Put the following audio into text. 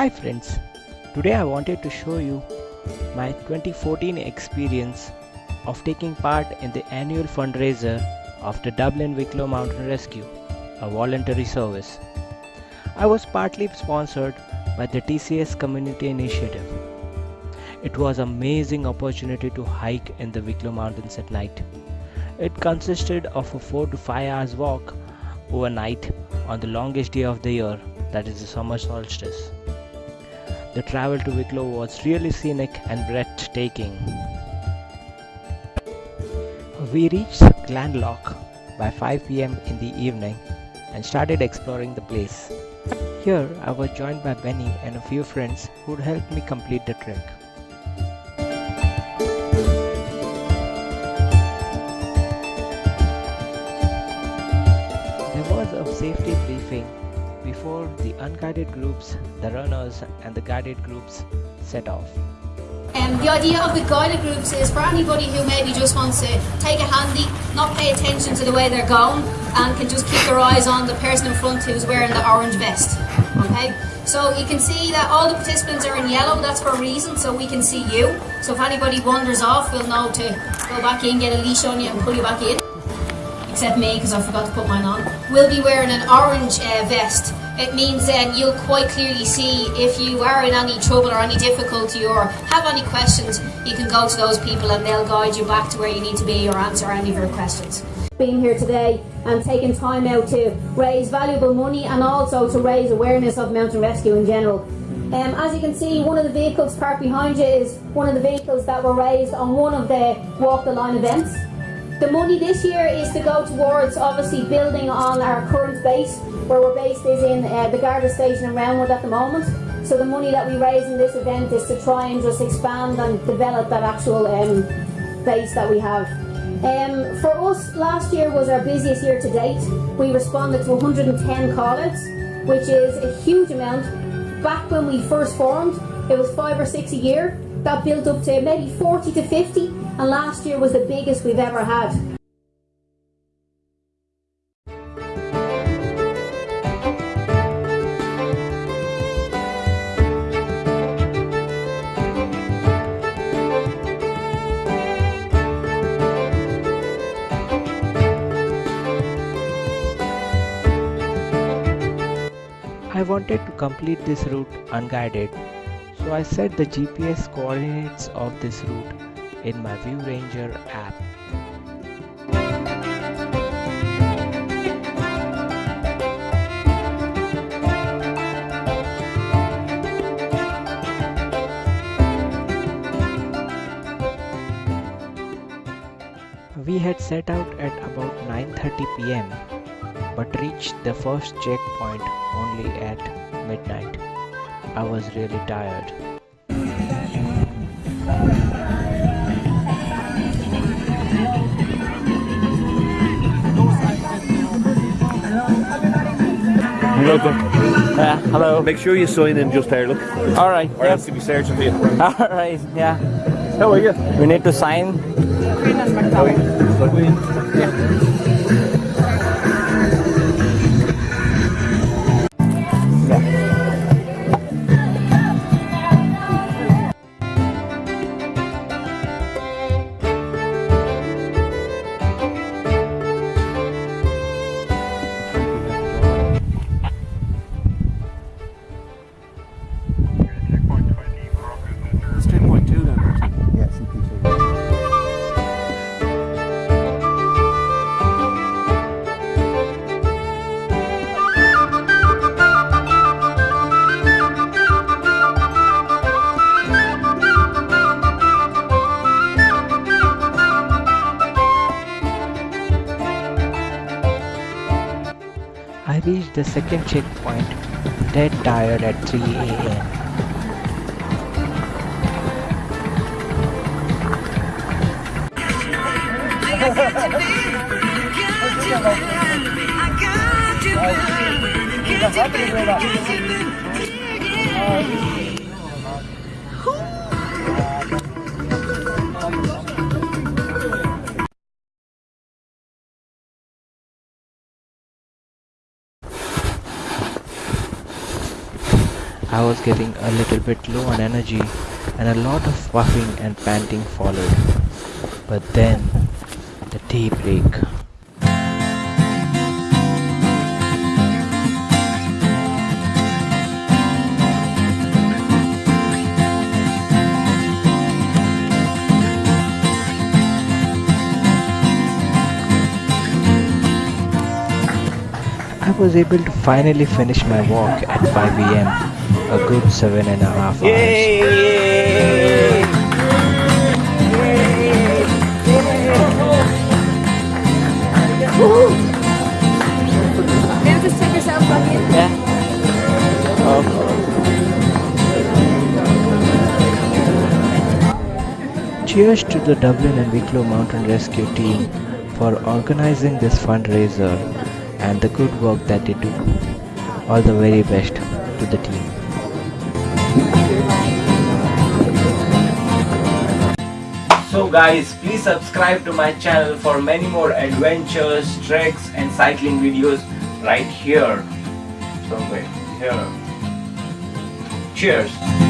Hi friends, today I wanted to show you my 2014 experience of taking part in the annual fundraiser of the Dublin Wicklow Mountain Rescue, a voluntary service. I was partly sponsored by the TCS Community Initiative. It was an amazing opportunity to hike in the Wicklow Mountains at night. It consisted of a 4 to 5 hours walk overnight on the longest day of the year, that is the summer solstice. The travel to Wicklow was really scenic and breathtaking. We reached Glendalough by 5 pm in the evening and started exploring the place. Here I was joined by Benny and a few friends who helped me complete the trek. Unguided groups, the runners and the guided groups set off. Um, the idea of the guided groups is for anybody who maybe just wants to take a handy, not pay attention to the way they're going, and can just keep their eyes on the person in front who's wearing the orange vest. Okay, so you can see that all the participants are in yellow. That's for a reason, so we can see you. So if anybody wanders off, we'll know to go back in, get a leash on you, and pull you back in. Except me, because I forgot to put mine on. We'll be wearing an orange uh, vest it means then you'll quite clearly see if you are in any trouble or any difficulty or have any questions, you can go to those people and they'll guide you back to where you need to be or answer any of your questions. Being here today and taking time out to raise valuable money and also to raise awareness of mountain rescue in general. Um, as you can see, one of the vehicles parked behind you is one of the vehicles that were raised on one of the Walk the Line events. The money this year is to go towards obviously building on our current base where we're based is in uh, the Garda station in Roundwood at the moment. So the money that we raise in this event is to try and just expand and develop that actual um, base that we have. Um, for us, last year was our busiest year to date. We responded to 110 call-outs, which is a huge amount. Back when we first formed, it was five or six a year. That built up to maybe 40 to 50, and last year was the biggest we've ever had. I wanted to complete this route unguided, so I set the GPS coordinates of this route in my ViewRanger app. We had set out at about 9:30 pm but reached the first checkpoint only at midnight. I was really tired. Welcome. Yeah, hello. Make sure you sign in just there, look. All right. Or else to be searching for you. All right. Yeah. How are you? We need to sign. It's I reached the second checkpoint dead tired at 3 am. I was getting a little bit low on energy and a lot of puffing and panting followed. But then, the daybreak. I was able to finally finish my walk at 5 am, a good seven and a half hours. Now just take yourself back in. Yeah. Cheers to the Dublin and Wicklow Mountain Rescue team for organizing this fundraiser and the good work that they do. All the very best to the team. So guys, please subscribe to my channel for many more adventures, treks and cycling videos right here. Somewhere here. Cheers.